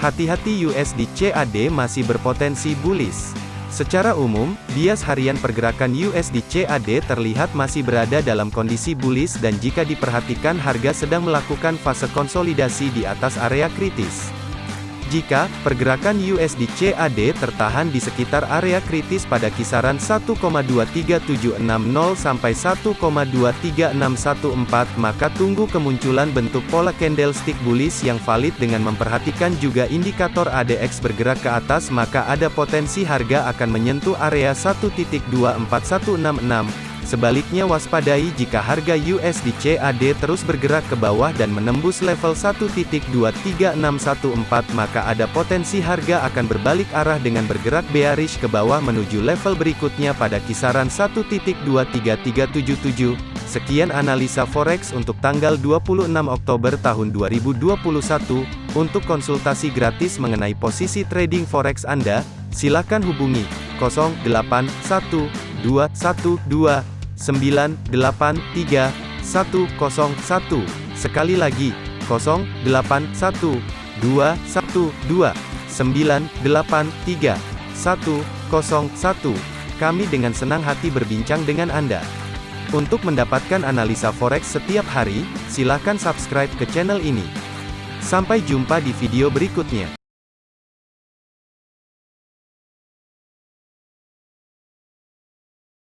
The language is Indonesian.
Hati-hati USD CAD masih berpotensi bullish. Secara umum, bias harian pergerakan USD CAD terlihat masih berada dalam kondisi bullish dan jika diperhatikan harga sedang melakukan fase konsolidasi di atas area kritis. Jika pergerakan USD CAD tertahan di sekitar area kritis pada kisaran 1,23760 sampai 1,23614 maka tunggu kemunculan bentuk pola candlestick bullish yang valid dengan memperhatikan juga indikator ADX bergerak ke atas maka ada potensi harga akan menyentuh area 1.24166 Sebaliknya waspadai jika harga USD CAD terus bergerak ke bawah dan menembus level 1.23614 maka ada potensi harga akan berbalik arah dengan bergerak bearish ke bawah menuju level berikutnya pada kisaran 1.23377. Sekian analisa forex untuk tanggal 26 Oktober tahun 2021. Untuk konsultasi gratis mengenai posisi trading forex Anda, silakan hubungi 081212 983 101. Sekali lagi, 081 212 983 101. Kami dengan senang hati berbincang dengan Anda. Untuk mendapatkan analisa forex setiap hari, silakan subscribe ke channel ini. Sampai jumpa di video berikutnya.